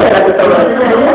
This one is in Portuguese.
Obrigado.